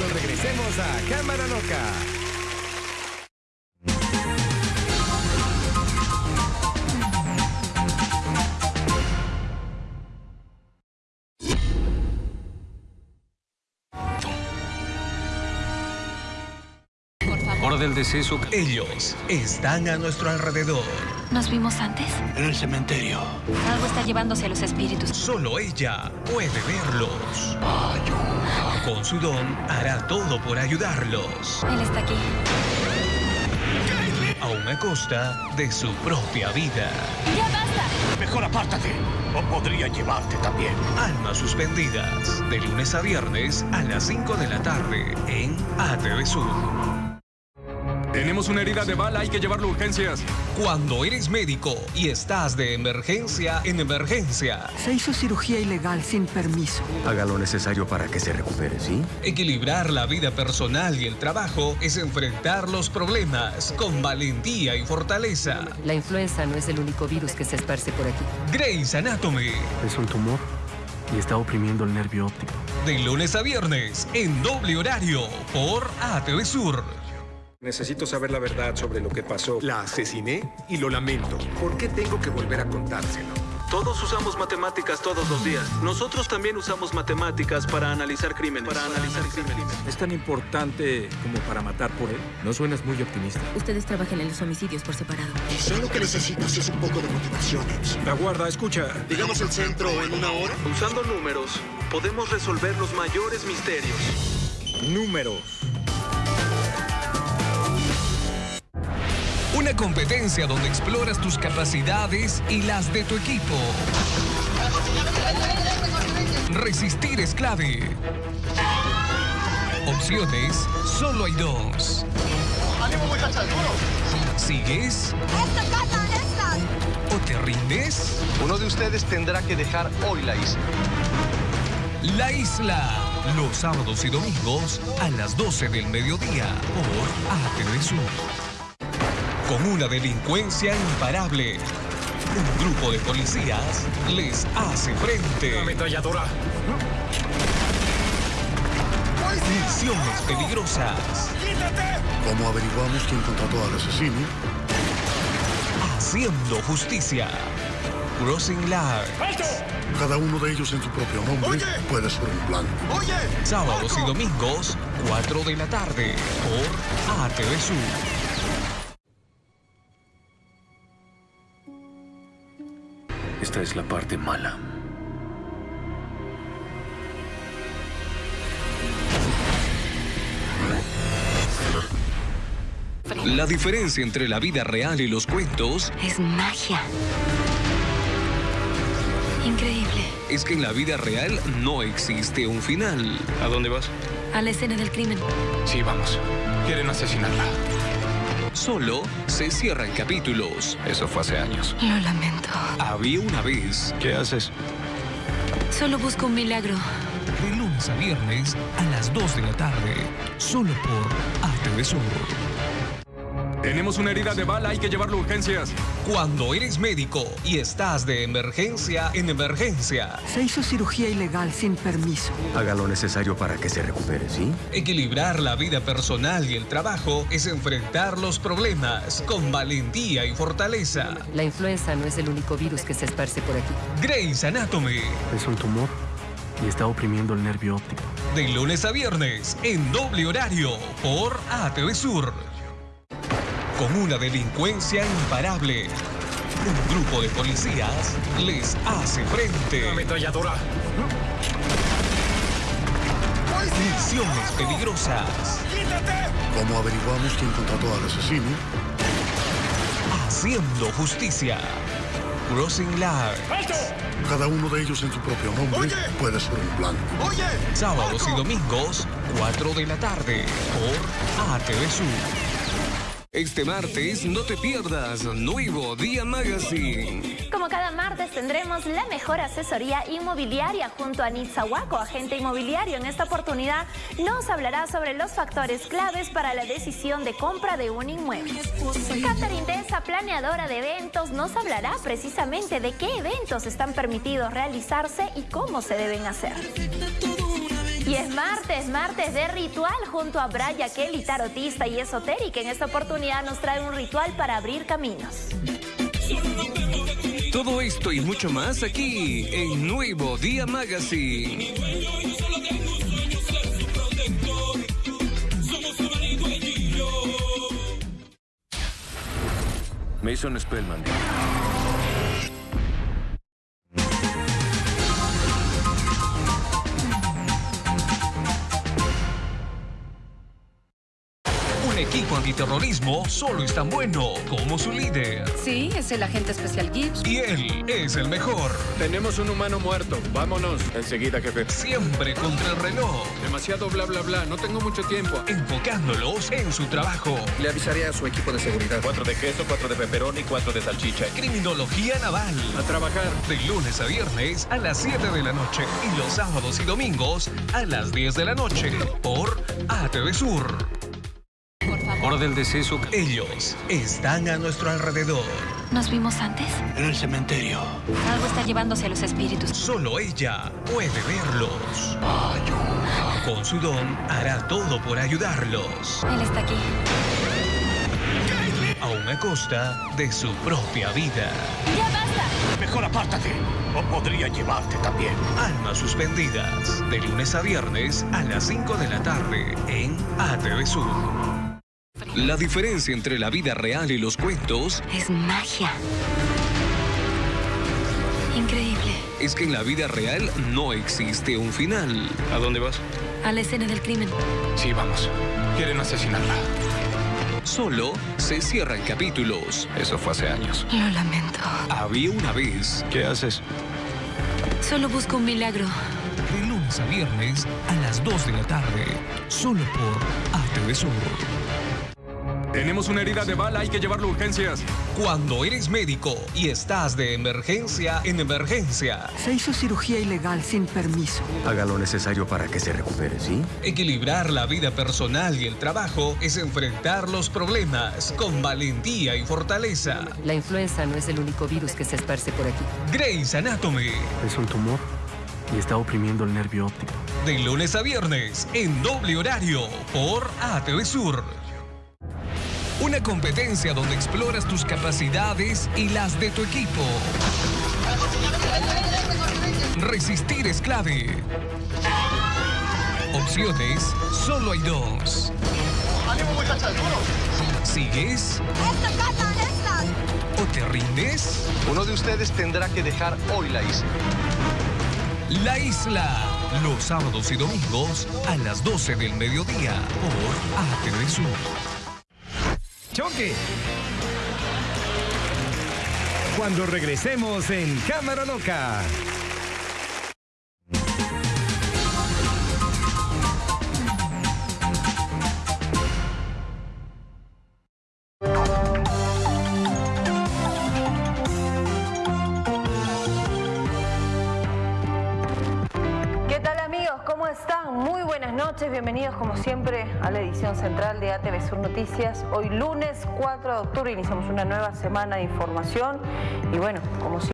cuando regresemos a Cámara Loca. Del deceso. Ellos están a nuestro alrededor. ¿Nos vimos antes? En el cementerio. Algo está llevándose a los espíritus. Solo ella puede verlos. Con su don hará todo por ayudarlos. Él está aquí. Aún a costa de su propia vida. ¡Ya basta! Mejor apártate. O podría llevarte también. Almas suspendidas. De lunes a viernes a las 5 de la tarde en ATV Sur. Tenemos una herida de bala, hay que llevarlo a urgencias. Cuando eres médico y estás de emergencia en emergencia, Se hizo cirugía ilegal sin permiso. Haga lo necesario para que se recupere, ¿sí? equilibrar la vida personal y el trabajo es enfrentar los problemas con valentía y fortaleza. La influenza no es el único virus que se esparce por aquí. Grey's Anatomy, Es un tumor y está oprimiendo el nervio óptico. de lunes a viernes en doble horario por ATV Sur. Necesito saber la verdad sobre lo que pasó. La asesiné y lo lamento. ¿Por qué tengo que volver a contárselo? Todos usamos matemáticas todos los días. Nosotros también usamos matemáticas para analizar crímenes. Para analizar crímenes. ¿Es tan importante como para matar por él? No suenas muy optimista. Ustedes trabajan en los homicidios por separado. Sé lo que necesitas es un poco de motivación. La guarda, escucha. Digamos el centro en una hora. Usando números, podemos resolver los mayores misterios. Números. Una competencia donde exploras tus capacidades y las de tu equipo. Resistir es clave. Opciones, solo hay dos. ¿Sigues? ¿O te rindes? Uno de ustedes tendrá que dejar hoy la isla. La Isla, los sábados y domingos a las 12 del mediodía por ATV Sur. Con una delincuencia imparable, un grupo de policías les hace frente. Ametralladora. Misiones peligrosas, ¿Cómo averiguamos quién contrató al asesino? haciendo justicia. Crossing Line, Cada uno de ellos en su propio nombre puede ser un plan. sábados y domingos, 4 de la tarde por ATV Sur. Esta es la parte mala. La diferencia entre la vida real y los cuentos Es magia. Increíble. es que en la vida real no existe un final. ¿A dónde vas? A la escena del crimen. Sí, vamos. Quieren asesinarla. Solo se cierran capítulos. Eso fue hace años. Lo lamento. Había una vez, ¿Qué haces? Solo busco un milagro. de lunes a viernes a las 2 de la tarde, solo por ATV Sur. Tenemos una herida de bala, hay que llevarlo a urgencias. Cuando eres médico y estás de emergencia en emergencia, Se hizo cirugía ilegal sin permiso. Haga lo necesario para que se recupere, ¿sí? equilibrar la vida personal y el trabajo es enfrentar los problemas con valentía y fortaleza. La influenza no es el único virus que se esparce por aquí. Grey's Anatomy, Es un tumor y está oprimiendo el nervio óptico. de lunes a viernes en doble horario por ATV Sur. Con una delincuencia imparable, un grupo de policías les hace frente. Ametralladora. Misiones peligrosas, ¿Cómo averiguamos quién contrató al asesino? haciendo justicia. Crossing Line, Cada uno de ellos en su propio nombre puede ser un plan. sábados y domingos, 4 de la tarde por ATV Sur. Este martes no te pierdas Nuevo Día Magazine. Como cada martes tendremos la mejor asesoría inmobiliaria junto a Nitzahuaco, agente inmobiliario. En esta oportunidad nos hablará sobre los factores claves para la decisión de compra de un inmueble. Catherine Tesa, planeadora de eventos, nos hablará precisamente de qué eventos están permitidos realizarse y cómo se deben hacer. Y es martes, martes de ritual junto a Braya Kelly, tarotista y esotérica. En esta oportunidad nos trae un ritual para abrir caminos. Todo esto y mucho más aquí en Nuevo Día Magazine. Mason Spellman. Equipo antiterrorismo solo es tan bueno como su líder. Sí, es el agente especial Gibbs. Y él es el mejor. Tenemos un humano muerto. Vámonos. Enseguida, jefe. Siempre contra el reloj. Demasiado bla bla bla. No tengo mucho tiempo. Enfocándolos en su trabajo. Le avisaré a su equipo de seguridad. Cuatro de queso, cuatro de pepperoni, cuatro de salchicha. Criminología naval. A trabajar. De lunes a viernes a las 7 de la noche. Y los sábados y domingos a las 10 de la noche. Por ATV Sur. Hora del deceso. Ellos están a nuestro alrededor. ¿Nos vimos antes? En el cementerio. Algo está llevándose a los espíritus. Solo ella puede verlos. Con su don hará todo por ayudarlos. Él está aquí. Aún a costa de su propia vida. ¡Ya basta! Mejor apártate. O podría llevarte también. Almas suspendidas. De lunes a viernes a las 5 de la tarde en ATV Sur. La diferencia entre la vida real y los cuentos Es magia. Increíble. es que en la vida real no existe un final. ¿A dónde vas? A la escena del crimen. Sí, vamos. Quieren asesinarla. Solo se cierran capítulos. Eso fue hace años. Lo lamento. Había una vez, ¿Qué haces? Solo busco un milagro. de lunes a viernes a las 2 de la tarde, solo por ATV Sur. Tenemos una herida de bala, hay que llevarlo a urgencias. Cuando eres médico y estás de emergencia en emergencia, Se hizo cirugía ilegal sin permiso. Haga lo necesario para que se recupere, ¿sí? equilibrar la vida personal y el trabajo es enfrentar los problemas con valentía y fortaleza. La influenza no es el único virus que se esparce por aquí. Grey's Anatomy, Es un tumor y está oprimiendo el nervio óptico. de lunes a viernes en doble horario por ATV Sur. Una competencia donde exploras tus capacidades y las de tu equipo. Resistir es clave. Opciones, solo hay dos. ¿Sigues? ¿O te rindes? Uno de ustedes tendrá que dejar hoy la isla. La Isla, los sábados y domingos a las 12 del mediodía por ATV Sur. Choque. Cuando regresemos en Cámara Loca. Buenas noches, bienvenidos como siempre a la edición central de ATV Sur Noticias. Hoy lunes 4 de octubre iniciamos una nueva semana de información y bueno, como siempre...